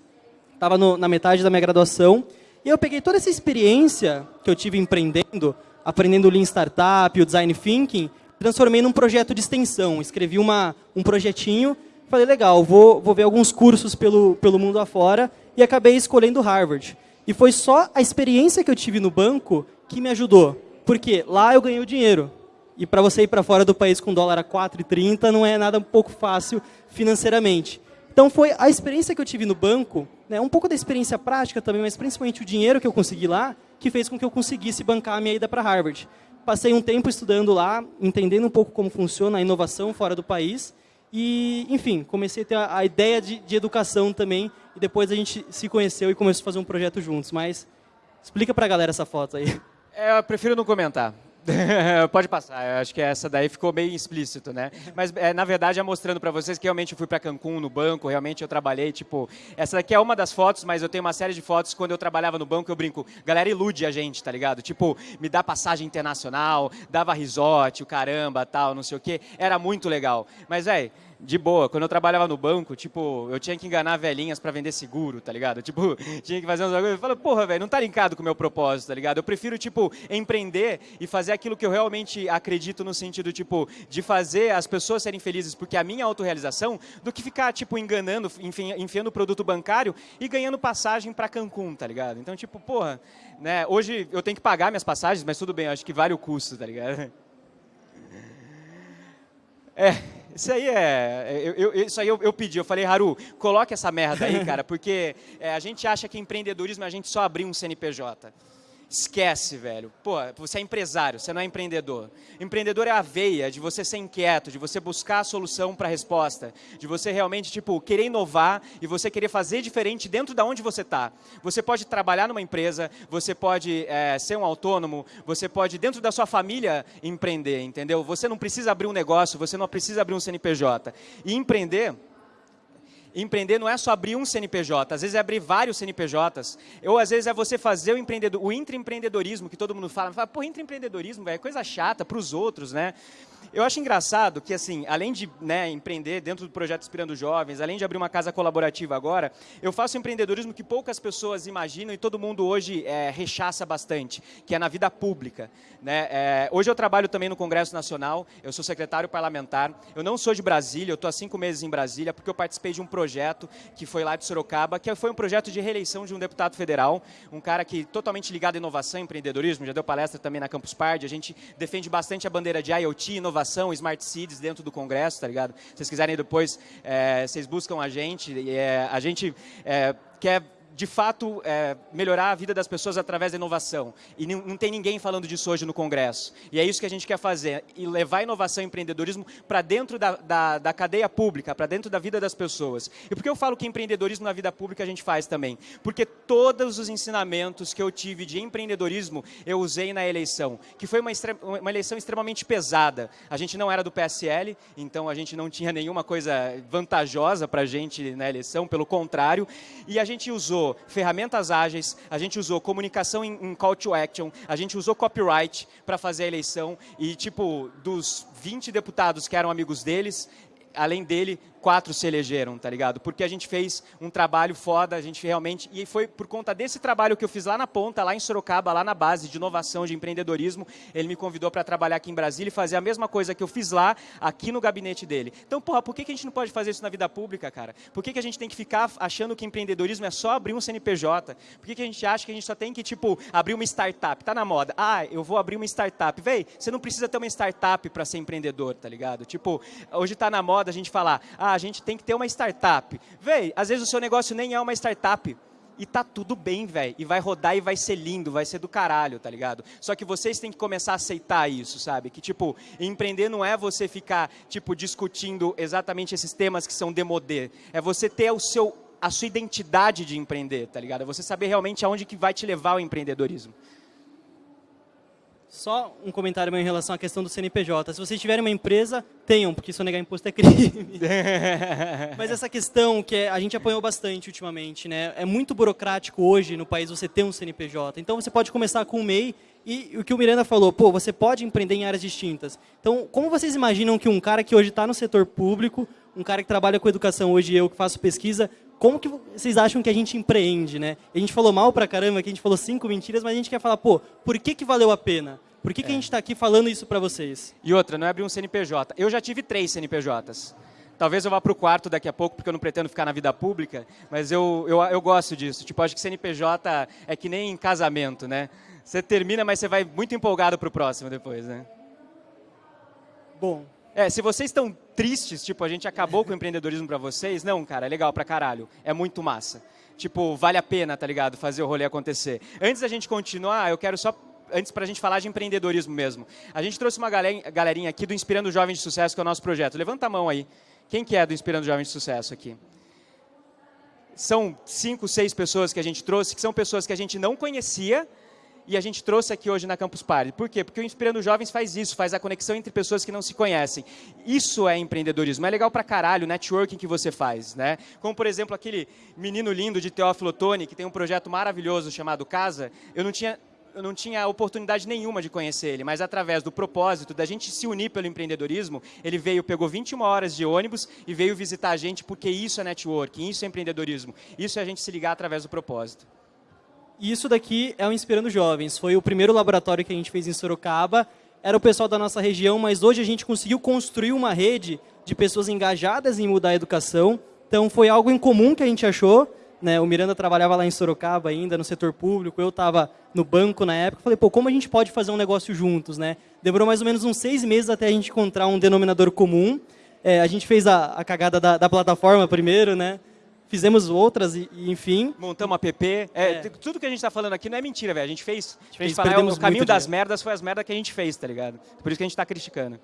Estava na metade da minha graduação. E eu peguei toda essa experiência que eu tive empreendendo, aprendendo Lean Startup, o Design Thinking, transformei num projeto de extensão. Escrevi uma, um projetinho, falei, legal, vou, vou ver alguns cursos pelo, pelo mundo afora, e acabei escolhendo Harvard. E foi só a experiência que eu tive no banco que me ajudou. Porque lá eu ganhei o dinheiro. E para você ir para fora do país com dólar a 4,30 não é nada um pouco fácil financeiramente. Então foi a experiência que eu tive no banco, né, um pouco da experiência prática também, mas principalmente o dinheiro que eu consegui lá, que fez com que eu conseguisse bancar a minha ida para Harvard. Passei um tempo estudando lá, entendendo um pouco como funciona a inovação fora do país. E, enfim, comecei a ter a, ideia de, de, educação também. E depois a gente se conheceu e começou a fazer um projeto juntos. Mas explica para a galera essa foto aí. É, eu prefiro não comentar. Pode passar, eu acho que essa daí ficou meio explícito, né? Mas, é, na verdade, é mostrando para vocês que realmente eu fui para Cancún no banco, realmente eu trabalhei, tipo... Essa daqui é uma das fotos, mas eu tenho uma série de fotos quando eu trabalhava no banco, eu brinco, galera ilude a gente, tá ligado? Tipo, me dá passagem internacional, dava resort, o caramba, tal, não sei o quê. Era muito legal. Mas, velho de boa. Quando eu trabalhava no banco, tipo, eu tinha que enganar velhinhas para vender seguro, tá ligado? Tipo, tinha que fazer uns bagulho. Eu falo, porra, velho, não tá linkado com o meu propósito, tá ligado? Eu prefiro, tipo, empreender e fazer aquilo que eu realmente acredito no sentido, tipo, de fazer as pessoas serem felizes porque a minha autorrealização, do que ficar, tipo, enganando, enfiando produto bancário e ganhando passagem para Cancún, tá ligado? Então, tipo, porra, né? Hoje eu tenho que pagar minhas passagens, mas tudo bem, acho que vale o custo, tá ligado? É, isso aí é. Eu, eu, isso aí eu, eu, pedi, eu falei, Haru, coloque essa merda aí, cara, porque é, a gente acha que empreendedorismo é a gente só abrir um CNPJ. Esquece, velho. Pô, você é empresário, você não é empreendedor. Empreendedor é a veia de você ser inquieto, de você buscar a solução para a resposta, de você realmente, tipo, querer inovar e você querer fazer diferente dentro da onde você está. Você pode trabalhar numa empresa, você pode é, ser um autônomo, você pode, dentro da sua família, empreender, entendeu? Você não precisa abrir um negócio, você não precisa abrir um CNPJ. E empreender empreender não é só abrir um CNPJ, às vezes é abrir vários CNPJs, ou às vezes é você fazer o, empreendedor, o intraempreendedorismo, que todo mundo fala, fala pô, intraempreendedorismo, é coisa chata para os outros, né? Eu acho engraçado que, assim, além de né, empreender dentro do projeto Inspirando Jovens, além de abrir uma casa colaborativa agora, eu faço empreendedorismo que poucas pessoas imaginam e todo mundo hoje é, rechaça bastante, que é na vida pública. Né? É, hoje eu trabalho também no Congresso Nacional, eu sou secretário parlamentar, eu não sou de Brasília, eu estou há cinco meses em Brasília, porque eu participei de um projeto projeto que foi lá de Sorocaba, que foi um projeto de reeleição de um deputado federal, um cara que totalmente ligado à inovação e empreendedorismo, já deu palestra também na Campus Party, a gente defende bastante a bandeira de IoT, inovação, Smart Cities dentro do Congresso, tá ligado? Se vocês quiserem depois, é, vocês buscam a gente, é, a gente é, quer de fato, é, melhorar a vida das pessoas através da inovação. E não, tem ninguém falando disso hoje no Congresso. E é isso que a gente quer fazer, e levar inovação e empreendedorismo para dentro da, da, da, cadeia pública, para dentro da vida das pessoas. E por que eu falo que empreendedorismo na vida pública a gente faz também? Porque todos os ensinamentos que eu tive de empreendedorismo eu usei na eleição, que foi uma, uma eleição extremamente pesada. A gente não era do PSL, então a gente não tinha nenhuma coisa vantajosa para a gente na eleição, pelo contrário, e a gente usou ferramentas ágeis, a gente usou comunicação em, em call to action, a gente usou copyright para fazer a eleição e, tipo, dos 20 deputados que eram amigos deles, além dele, quatro se elegeram, tá ligado? Porque a gente fez um trabalho foda, a gente realmente... E foi por conta desse trabalho que eu fiz lá na ponta, lá em Sorocaba, lá na base de inovação, de empreendedorismo, ele me convidou para trabalhar aqui em Brasília e fazer a mesma coisa que eu fiz lá, aqui no gabinete dele. Então, porra, por que, a gente não pode fazer isso na vida pública, cara? Por que, que a gente tem que ficar achando que empreendedorismo é só abrir um CNPJ? Por que, que a gente acha que a gente só tem que, tipo, abrir uma startup? Tá na moda. Ah, eu vou abrir uma startup. Véi, você não precisa ter uma startup para ser empreendedor, tá ligado? Tipo, hoje tá na moda a gente falar, ah, a gente tem que ter uma startup. Véi, às vezes o seu negócio nem é uma startup. E tá tudo bem, velho. E vai rodar e vai ser lindo, vai ser do caralho, tá ligado? Só que vocês têm que começar a aceitar isso, sabe? Que, tipo, empreender não é você ficar, tipo, discutindo exatamente esses temas que são demodê. É você ter o seu, a sua identidade de empreender, tá ligado? É você saber realmente aonde que vai te levar o empreendedorismo. Só um comentário meu em relação à questão do CNPJ. Se vocês tiverem uma empresa, tenham, porque sonegar imposto é crime. Mas essa questão que é, a gente apanhou bastante ultimamente, né? É muito burocrático hoje no país você ter um CNPJ. Então você pode começar com o MEI e o que o Miranda falou, pô, você pode empreender em áreas distintas. Então, como vocês imaginam que um cara que hoje está no setor público, um cara que trabalha com educação hoje, eu que faço pesquisa, como que vocês acham que a gente empreende, né? A gente falou mal pra caramba, que a gente falou cinco mentiras, mas a gente quer falar, pô, por que, que valeu a pena? Por que, é. que a é. gente está aqui falando isso para vocês? E outra, não é abrir um CNPJ. Eu já tive três CNPJs. Talvez eu vá para o quarto daqui a pouco, porque eu não pretendo ficar na vida pública, mas eu, eu, eu gosto disso. Tipo, acho que CNPJ é que nem em casamento, né? Você termina, mas você vai muito empolgado para o próximo depois, né? Bom, é, se vocês estão tristes, tipo, a gente acabou com o empreendedorismo para vocês, não, cara, é legal pra caralho. É muito massa. Tipo, vale a pena, tá ligado? Fazer o rolê acontecer. Antes da gente continuar, eu quero só antes para a gente falar de empreendedorismo mesmo. A gente trouxe uma galerinha aqui do Inspirando Jovens de Sucesso, que é o nosso projeto. Levanta a mão aí. Quem que é do Inspirando Jovens de Sucesso aqui? São cinco, seis pessoas que a gente trouxe, que são pessoas que a gente não conhecia, e a gente trouxe aqui hoje na Campus Party. Por quê? Porque o Inspirando Jovens faz isso, faz a conexão entre pessoas que não se conhecem. Isso é empreendedorismo. É legal pra caralho o networking que você faz, né? Como, por exemplo, aquele menino lindo de Teófilo Otoni, que tem um projeto maravilhoso chamado Casa. Eu não tinha eu não tinha oportunidade nenhuma de conhecer ele, mas através do propósito da gente se unir pelo empreendedorismo, ele veio, pegou 21 horas de ônibus e veio visitar a gente, porque isso é networking, isso é empreendedorismo, isso é a gente se ligar através do propósito. E isso daqui é o Inspirando Jovens. Foi o primeiro laboratório que a gente fez em Sorocaba. Era o pessoal da nossa região, mas hoje a gente conseguiu construir uma rede de pessoas engajadas em mudar a educação. Então foi algo em comum que a gente achou. Né? O Miranda trabalhava lá em Sorocaba ainda, no setor público. Eu estava no banco na época. Falei, pô, como a gente pode fazer um negócio juntos? Né? Demorou mais ou menos uns seis meses até a gente encontrar um denominador comum. É, a gente fez a, a cagada da, da plataforma primeiro, né? Fizemos outras e, enfim. Montamos app. É, é. Tudo que a gente está falando aqui não é mentira, velho. A gente fez. A gente, fez, o caminho das dinheiro. merdas foi as merdas que a gente fez, tá ligado? Por isso que a gente está criticando.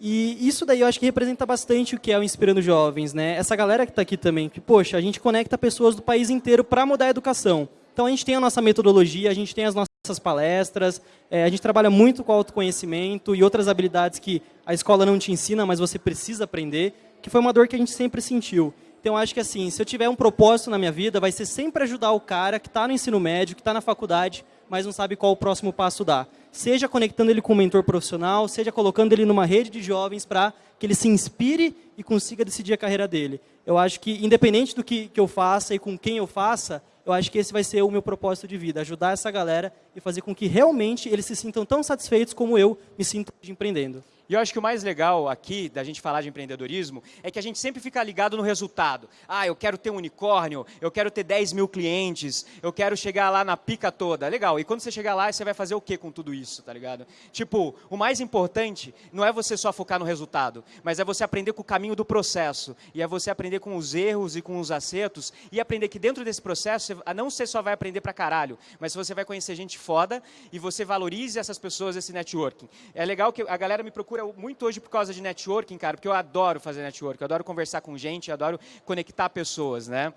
E isso daí eu acho que representa bastante o que é o Inspirando Jovens, né? Essa galera que está aqui também, que, poxa, a gente conecta pessoas do país inteiro para mudar a educação. Então a gente tem a nossa metodologia, a gente tem as nossas palestras, é, a gente trabalha muito com autoconhecimento e outras habilidades que a escola não te ensina, mas você precisa aprender, que foi uma dor que a gente sempre sentiu. Então, acho que assim, se eu tiver um propósito na minha vida, vai ser sempre ajudar o cara que está no ensino médio, que está na faculdade, mas não sabe qual o próximo passo dar. Seja conectando ele com um mentor profissional, seja colocando ele numa rede de jovens para que ele se inspire e consiga decidir a carreira dele. Eu acho que, independente do que, que eu faça e com quem eu faça, eu acho que esse vai ser o meu propósito de vida, ajudar essa galera e fazer com que realmente eles se sintam tão satisfeitos como eu me sinto empreendendo. E eu acho que o mais legal aqui da gente falar de empreendedorismo é que a gente sempre fica ligado no resultado. Ah, eu quero ter um unicórnio, eu quero ter 10 mil clientes, eu quero chegar lá na pica toda. Legal, e quando você chegar lá, você vai fazer o que com tudo isso, tá ligado? Tipo, o mais importante não é você só focar no resultado, mas é você aprender com o caminho do processo. E é você aprender com os erros e com os acertos e aprender que dentro desse processo, não você só vai aprender pra caralho, mas você vai conhecer gente foda e você valorize essas pessoas, esse networking. É legal que a galera me procura muito hoje por causa de networking, cara, porque eu adoro fazer networking, eu adoro conversar com gente, eu adoro conectar pessoas, né?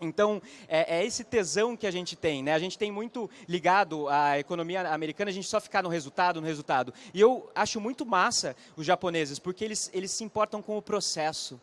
Então, é, é, esse tesão que a gente tem, né? A gente tem muito ligado à economia americana, a gente só ficar no resultado, no resultado. E eu acho muito massa os japoneses, porque eles, eles se importam com o processo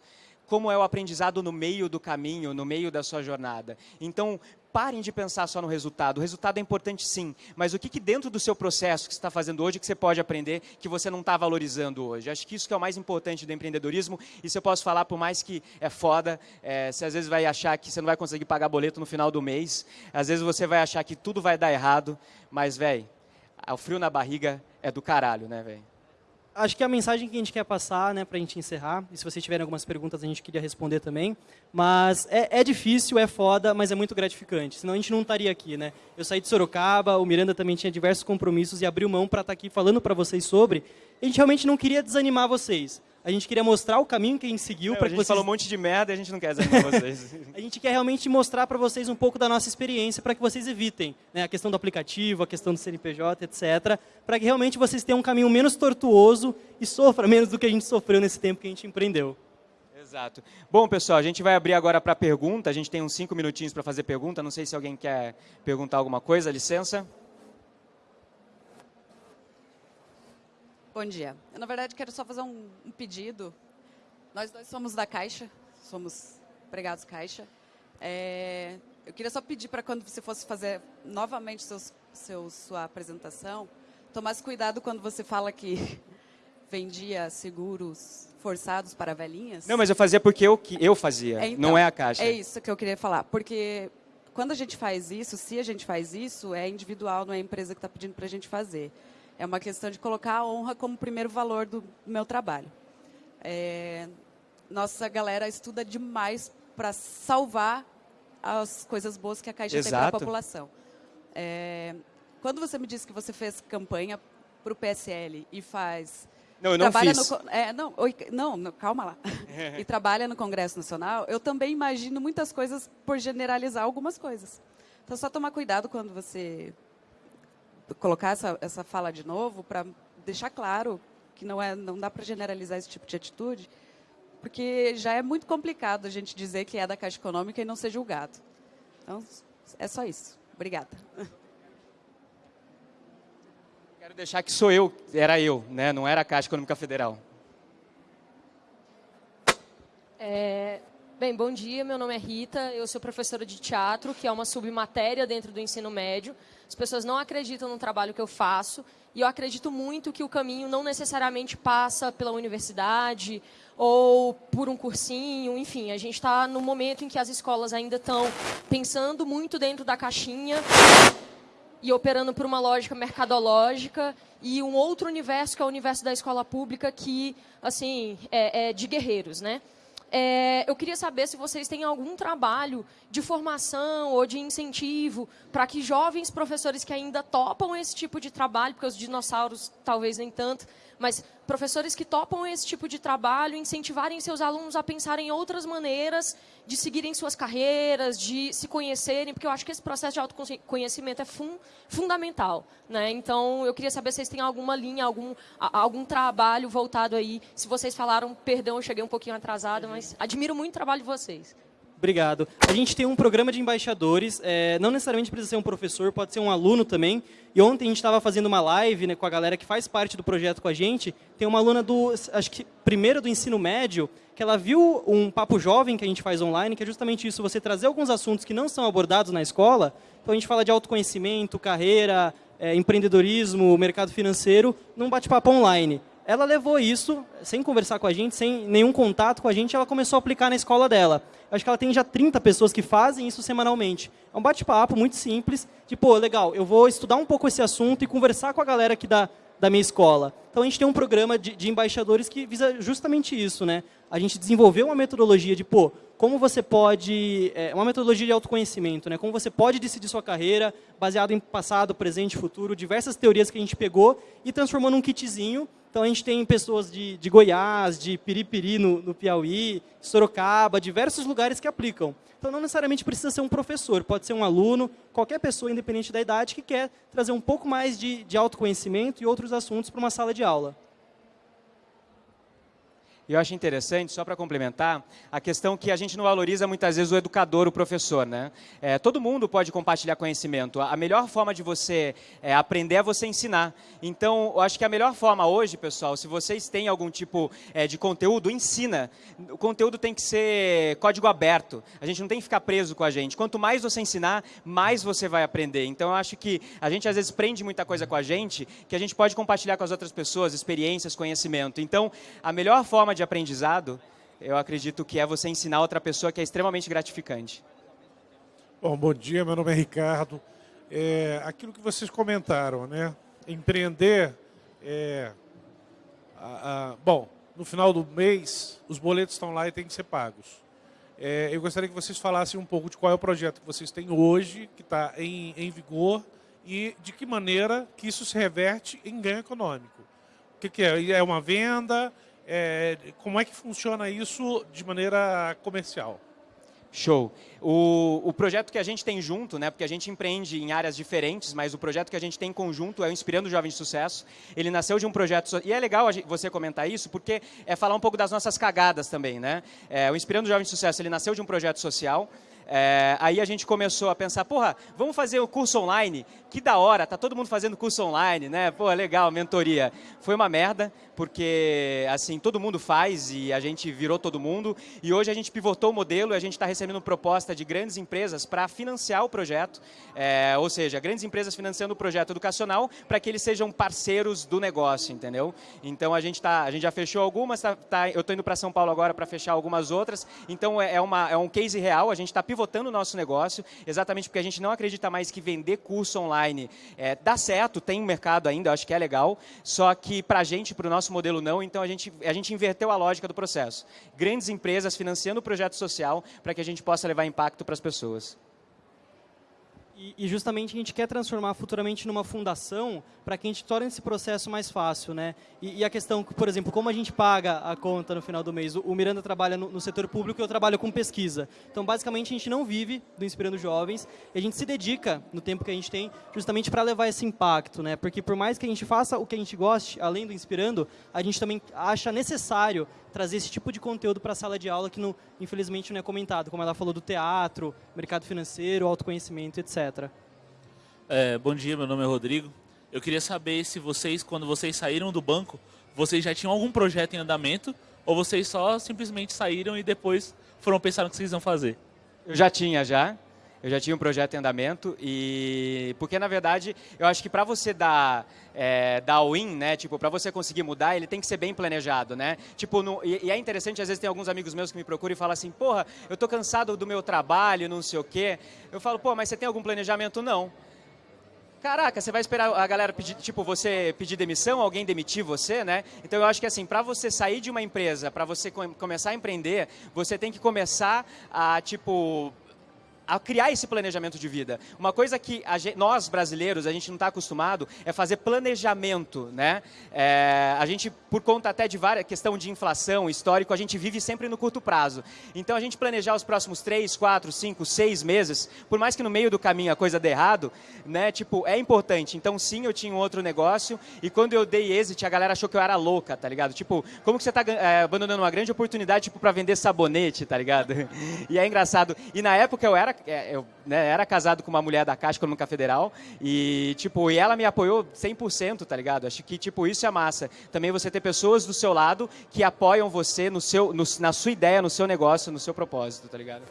como é o aprendizado no meio do caminho, no meio da sua jornada. Então, parem de pensar só no resultado. O resultado é importante sim, mas o que, que dentro do seu processo que você está fazendo hoje que você pode aprender que você não está valorizando hoje? Acho que isso que é o mais importante do empreendedorismo. E se eu posso falar, por mais que é foda, é, você às vezes vai achar que você não vai conseguir pagar boleto no final do mês, às vezes você vai achar que tudo vai dar errado, mas, velho, o frio na barriga é do caralho, né, velho? Acho que a mensagem que a gente quer passar, né, para a gente encerrar, e se vocês tiverem algumas perguntas, a gente queria responder também, mas é, é, difícil, é foda, mas é muito gratificante, senão a gente não estaria aqui, né? Eu saí de Sorocaba, o Miranda também tinha diversos compromissos e abriu mão para estar tá aqui falando para vocês sobre, a gente realmente não queria desanimar vocês, a gente queria mostrar o caminho que a gente seguiu para que vocês... falou um monte de merda e a gente não quer desanimar vocês. a gente quer realmente mostrar para vocês um pouco da nossa experiência para que vocês evitem né, a questão do aplicativo, a questão do CNPJ, etc. Para que realmente vocês tenham um caminho menos tortuoso e sofra menos do que a gente sofreu nesse tempo que a gente empreendeu. Exato. Bom, pessoal, a gente vai abrir agora para pergunta. A gente tem uns cinco minutinhos para fazer pergunta. Não sei se alguém quer perguntar alguma coisa. Licença. Bom dia. Eu, na verdade, quero só fazer um, um pedido. Nós dois somos da Caixa, somos empregados Caixa. É, eu queria só pedir para quando você fosse fazer novamente seus, seu, sua apresentação, tomasse cuidado quando você fala que vendia seguros forçados para velhinhas. Não, mas eu fazia porque eu, eu fazia, é, então, não é a Caixa. É isso que eu queria falar, porque quando a gente faz isso, se a gente faz isso, é individual, não é a empresa que está pedindo para a gente fazer. É uma questão de colocar a honra como primeiro valor do meu trabalho. É, nossa galera estuda demais para salvar as coisas boas que a Caixa Exato. tem para a população. É, quando você me disse que você fez campanha para o PSL e faz... Não, eu não fiz. No, é, não, oi, não, calma lá. e trabalha no Congresso Nacional, eu também imagino muitas coisas por generalizar algumas coisas. Então, só tomar cuidado quando você colocar essa, essa fala de novo para deixar claro que não, é, não dá para generalizar esse tipo de atitude, porque já é muito complicado a gente dizer que é da Caixa Econômica e não ser julgado. Então, é só isso. Obrigada. Quero deixar que sou eu, era eu, né? não era a Caixa Econômica Federal. É, bem, bom dia, meu nome é Rita, eu sou professora de teatro, que é uma submatéria dentro do ensino médio. As pessoas não acreditam no trabalho que eu faço e eu acredito muito que o caminho não necessariamente passa pela universidade ou por um cursinho, enfim, a gente está no momento em que as escolas ainda estão pensando muito dentro da caixinha e operando por uma lógica mercadológica e um outro universo que é o universo da escola pública que, assim, é, é de guerreiros, né? É, eu queria saber se vocês têm algum trabalho de formação ou de incentivo para que jovens professores que ainda topam esse tipo de trabalho, porque os dinossauros talvez nem tanto, mas professores que topam esse tipo de trabalho, incentivarem seus alunos a pensarem em outras maneiras de seguirem suas carreiras, de se conhecerem, porque eu acho que esse processo de autoconhecimento é fun fundamental. Né? Então, eu queria saber se vocês têm alguma linha, algum, algum trabalho voltado aí. Se vocês falaram, perdão, eu cheguei um pouquinho atrasada, mas admiro muito o trabalho de vocês. Obrigado. A gente tem um programa de embaixadores, é, não necessariamente precisa ser um professor, pode ser um aluno também. E ontem a gente estava fazendo uma live né, com a galera que faz parte do projeto com a gente. Tem uma aluna do, acho que primeiro do ensino médio, que ela viu um papo jovem que a gente faz online, que é justamente isso, você trazer alguns assuntos que não são abordados na escola. Então a gente fala de autoconhecimento, carreira, é, empreendedorismo, mercado financeiro, num bate-papo online ela levou isso, sem conversar com a gente, sem nenhum contato com a gente, ela começou a aplicar na escola dela. Acho que ela tem já 30 pessoas que fazem isso semanalmente. É um bate-papo muito simples, de, pô, legal, eu vou estudar um pouco esse assunto e conversar com a galera aqui da, da minha escola. Então a gente tem um programa de, de embaixadores que visa justamente isso, né? A gente desenvolveu uma metodologia de, pô, como você pode, é, uma metodologia de autoconhecimento, né? Como você pode decidir sua carreira baseado em passado, presente, futuro, diversas teorias que a gente pegou e transformou num kitzinho. Então a gente tem pessoas de, de Goiás, de Piripiri no, no Piauí, Sorocaba, diversos lugares que aplicam. Então não necessariamente precisa ser um professor, pode ser um aluno, qualquer pessoa, independente da idade, que quer trazer um pouco mais de, de autoconhecimento e outros assuntos para uma sala de aula. Eu acho interessante, só para complementar, a questão que a gente não valoriza muitas vezes o educador, o professor. Né? É, todo mundo pode compartilhar conhecimento. A melhor forma de você é, aprender é você ensinar. Então, eu acho que a melhor forma hoje, pessoal, se vocês têm algum tipo é, de conteúdo, ensina. O conteúdo tem que ser código aberto. A gente não tem que ficar preso com a gente. Quanto mais você ensinar, mais você vai aprender. Então, eu acho que a gente às vezes prende muita coisa com a gente, que a gente pode compartilhar com as outras pessoas, experiências, conhecimento. Então, a melhor forma de de aprendizado, eu acredito que é você ensinar outra pessoa que é extremamente gratificante. Bom, bom dia, meu nome é Ricardo. É, aquilo que vocês comentaram, né? Empreender é, a, a, bom, no final do mês, os boletos estão lá e têm que ser pagos. É, eu gostaria que vocês falassem um pouco de qual é o projeto que vocês têm hoje, que está em, em vigor, e de que maneira que isso se reverte em ganho econômico. O que, que é? É uma venda? É, como é que funciona isso de maneira comercial? Show. O, o projeto que a gente tem junto, né, porque a gente empreende em áreas diferentes, mas o projeto que a gente tem em conjunto é o Inspirando Jovens de Sucesso. Ele nasceu de um projeto, e é legal você comentar isso, porque é falar um pouco das nossas cagadas também. Né? É, o Inspirando Jovens de Sucesso ele nasceu de um projeto social, é, aí a gente começou a pensar, porra, vamos fazer o curso online? Que da hora, tá todo mundo fazendo curso online, né? Pô, legal, mentoria. Foi uma merda, porque assim, todo mundo faz e a gente virou todo mundo. E hoje a gente pivotou o modelo e a gente está recebendo proposta de grandes empresas para financiar o projeto. É, ou seja, grandes empresas financiando o projeto educacional para que eles sejam parceiros do negócio, entendeu? Então a gente, tá, a gente já fechou algumas, tá, tá eu estou indo para São Paulo agora para fechar algumas outras. Então é, é, uma, é um case real, a gente está pivotando pivotando o nosso negócio, exatamente porque a gente não acredita mais que vender curso online é, dá certo, tem um mercado ainda, acho que é legal, só que para a gente, para o nosso modelo não, então a gente, a gente inverteu a lógica do processo. Grandes empresas financiando o projeto social para que a gente possa levar impacto para as pessoas. E, justamente a gente quer transformar futuramente numa fundação para que a gente torne esse processo mais fácil. Né? E, e, a questão, por exemplo, como a gente paga a conta no final do mês? O, Miranda trabalha no, no, setor público e eu trabalho com pesquisa. Então, basicamente, a gente não vive do Inspirando Jovens e a gente se dedica, no tempo que a gente tem, justamente para levar esse impacto. Né? Porque por mais que a gente faça o que a gente goste, além do Inspirando, a gente também acha necessário trazer esse tipo de conteúdo para a sala de aula que, não, infelizmente, não é comentado, como ela falou do teatro, mercado financeiro, autoconhecimento, etc. É, bom dia, meu nome é Rodrigo. Eu queria saber se vocês, quando vocês saíram do banco, vocês já tinham algum projeto em andamento ou vocês só simplesmente saíram e depois foram pensar no que vocês iam fazer? Eu já tinha, já. Eu já tinha um projeto em andamento e porque na verdade eu acho que para você dar é, dar win, né? Tipo, para você conseguir mudar, ele tem que ser bem planejado, né? Tipo, no, e, e, é interessante às vezes tem alguns amigos meus que me procuram e falam assim, porra, eu tô cansado do meu trabalho, não sei o quê. Eu falo, pô, mas você tem algum planejamento? Não. Caraca, você vai esperar a galera pedir, tipo, você pedir demissão, alguém demitir você, né? Então eu acho que assim, para você sair de uma empresa, para você começar a empreender, você tem que começar a, tipo, a criar esse planejamento de vida. Uma coisa que gente, nós, brasileiros, a gente não está acostumado é fazer planejamento. Né? É, a gente, por conta até de várias questão de inflação, histórico, a gente vive sempre no curto prazo. Então, a gente planejar os próximos 3, 4, 5, 6 meses, por mais que no meio do caminho a coisa dê errado, né, tipo, é importante. Então, sim, eu tinha um outro negócio e quando eu dei exit, a galera achou que eu era louca, tá ligado? Tipo, como que você está é, abandonando uma grande oportunidade tipo, para vender sabonete, tá ligado? E é engraçado. E na época eu era é, eu né, era casado com uma mulher da Caixa Econômica Federal e, tipo, e ela me apoiou 100%, tá ligado? Acho que, tipo, isso é massa. Também você ter pessoas do seu lado que apoiam você no seu, no, na sua ideia, no seu negócio, no seu propósito, tá ligado?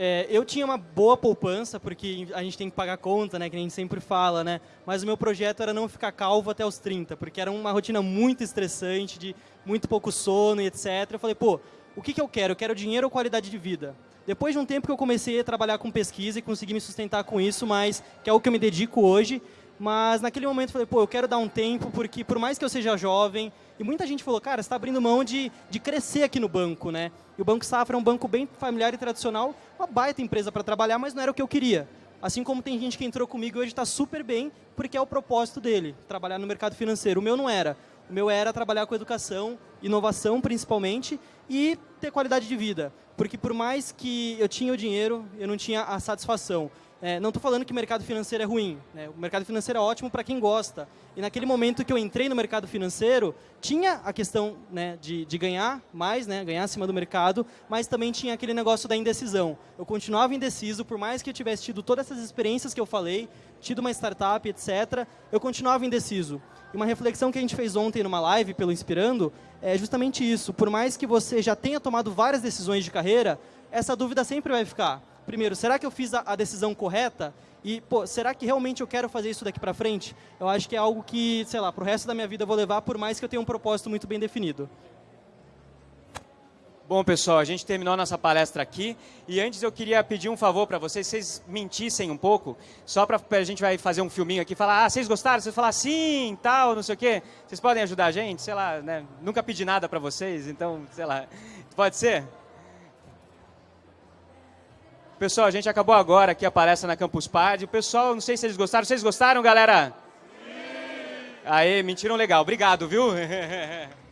É, eu tinha uma boa poupança, porque a gente tem que pagar conta, né, que a gente sempre fala, né? Mas o meu projeto era não ficar calvo até os 30, porque era uma rotina muito estressante, de muito pouco sono e etc. Eu falei, pô, o que, que eu quero? Eu quero dinheiro ou qualidade de vida? Depois de um tempo que eu comecei a trabalhar com pesquisa e consegui me sustentar com isso, mas que é o que eu me dedico hoje, Mas naquele momento eu falei, pô, eu quero dar um tempo, porque por mais que eu seja jovem, e muita gente falou, cara, você está abrindo mão de, de crescer aqui no banco, né? E o Banco Safra é um banco bem familiar e tradicional, uma baita empresa para trabalhar, mas não era o que eu queria. Assim como tem gente que entrou comigo e hoje está super bem, porque é o propósito dele, trabalhar no mercado financeiro. O meu não era. O meu era trabalhar com educação, inovação principalmente, e ter qualidade de vida. Porque por mais que eu tinha o dinheiro, eu não tinha a satisfação. É, não estou falando que o mercado financeiro é ruim. Né? O mercado financeiro é ótimo para quem gosta. E naquele momento que eu entrei no mercado financeiro, tinha a questão né, de, de, ganhar mais, né, ganhar acima do mercado, mas também tinha aquele negócio da indecisão. Eu continuava indeciso, por mais que eu tivesse tido todas essas experiências que eu falei, tido uma startup, etc., eu continuava indeciso. E uma reflexão que a gente fez ontem numa live pelo Inspirando é justamente isso. Por mais que você já tenha tomado várias decisões de carreira, essa dúvida sempre vai ficar primeiro, será que eu fiz a, decisão correta? E, pô, será que realmente eu quero fazer isso daqui para frente? Eu acho que é algo que, sei lá, para o resto da minha vida eu vou levar, por mais que eu tenha um propósito muito bem definido. Bom, pessoal, a gente terminou a nossa palestra aqui. E antes eu queria pedir um favor para vocês, vocês mentissem um pouco, só para a gente vai fazer um filminho aqui, falar, ah, vocês gostaram? Vocês falar sim, tal, não sei o quê. Vocês podem ajudar a gente? Sei lá, né? Nunca pedi nada para vocês, então, sei lá. Pode ser? Pessoal, a gente acabou agora aqui a palestra na Campus Party. O pessoal, não sei se eles gostaram. Vocês gostaram, galera? Sim! Aê, mentiram legal. Obrigado, viu?